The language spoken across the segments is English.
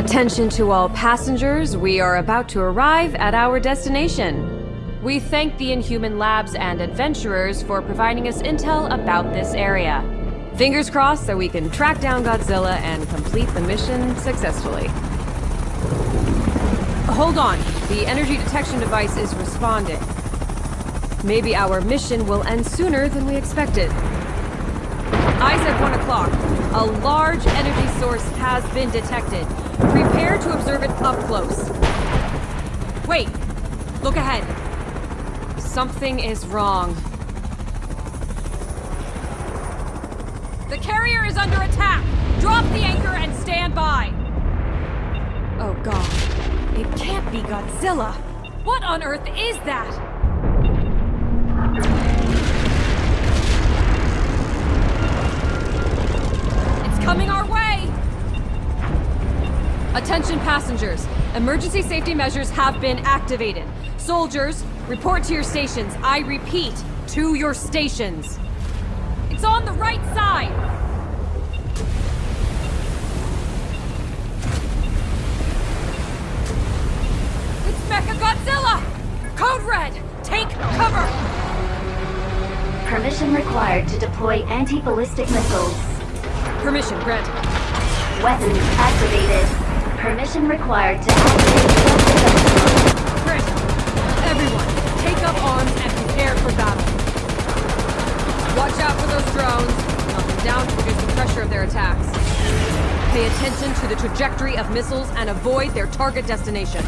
Attention to all passengers, we are about to arrive at our destination. We thank the Inhuman Labs and adventurers for providing us intel about this area. Fingers crossed so we can track down Godzilla and complete the mission successfully. Hold on, the energy detection device is responding. Maybe our mission will end sooner than we expected. Eyes at 1 o'clock. A large energy source has been detected. Prepare to observe it up close. Wait! Look ahead. Something is wrong. The carrier is under attack! Drop the anchor and stand by! Oh god. It can't be Godzilla! What on earth is that? Attention passengers. Emergency safety measures have been activated. Soldiers, report to your stations. I repeat, to your stations. It's on the right side! It's Mecha Godzilla! Code Red, take cover! Permission required to deploy anti-ballistic missiles. Permission granted. Weapons activated. Permission required to activate Granted. Everyone, take up arms and prepare for battle. Watch out for those drones. Knock them down to reduce the pressure of their attacks. Pay attention to the trajectory of missiles and avoid their target destination.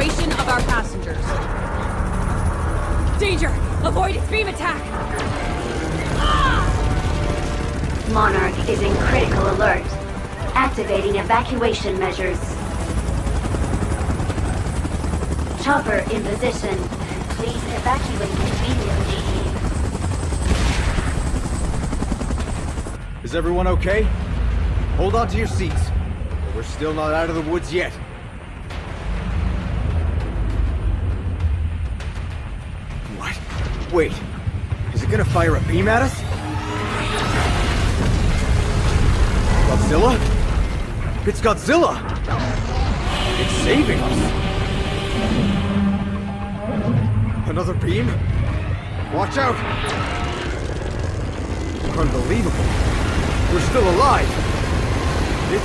Evacuation of our passengers. Danger! Avoid stream attack! Ah! Monarch is in critical alert. Activating evacuation measures. Chopper in position. Please evacuate immediately. Is everyone okay? Hold on to your seats. We're still not out of the woods yet. What? Wait. Is it gonna fire a beam at us? Godzilla? It's Godzilla! It's saving us! Another beam? Watch out! Unbelievable. We're still alive! It's...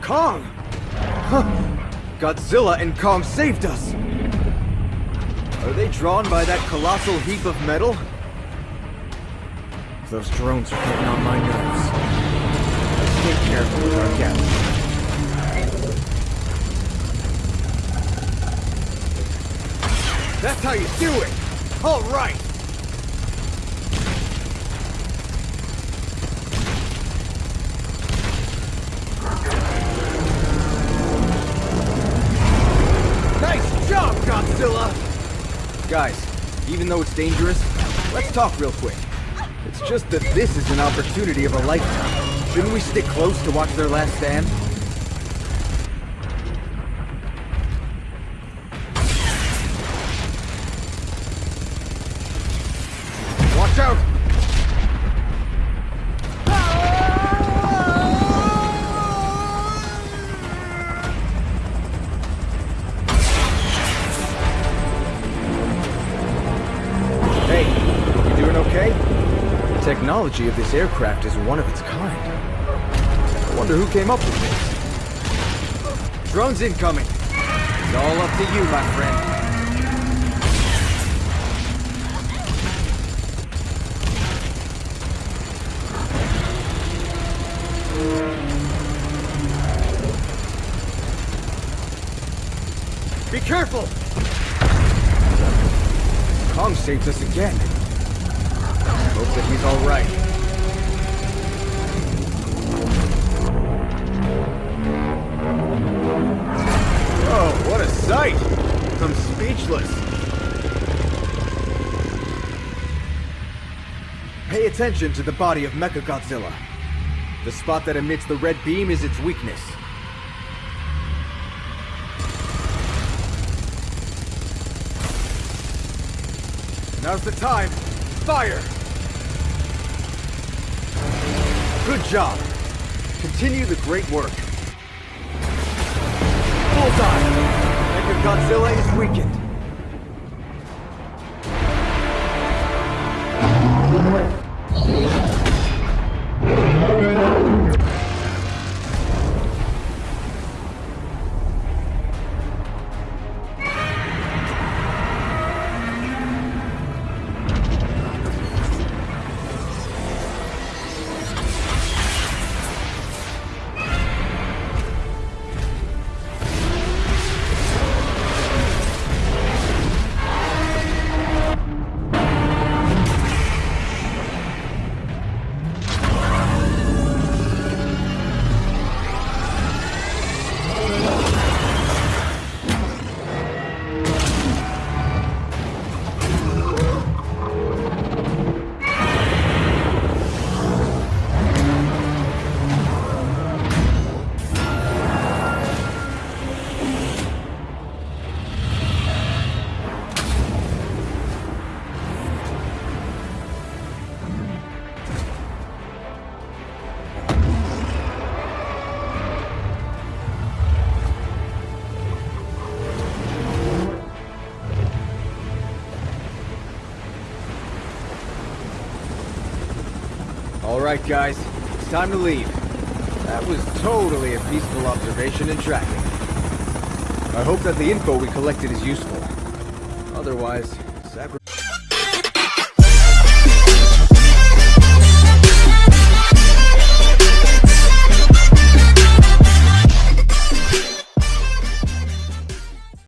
Kong! Huh. Godzilla and Kong saved us! Are they drawn by that colossal heap of metal? Those drones are getting on my nerves. Careful with our. That's how you do it! All right! Even though it's dangerous, let's talk real quick. It's just that this is an opportunity of a lifetime. Shouldn't we stick close to watch their last stand? technology of this aircraft is one of its kind. I wonder who came up with this. Drones incoming. It's all up to you, my friend. Be careful! Kong saved us again. Hope that he's alright. Oh, what a sight! I'm speechless. Pay attention to the body of Mechagodzilla. The spot that emits the red beam is its weakness. Now's the time. Fire! Good job. Continue the great work. Bullseye! Mechagodzilla is weakened. Alright guys, it's time to leave. That was totally a peaceful observation and tracking. I hope that the info we collected is useful. Otherwise,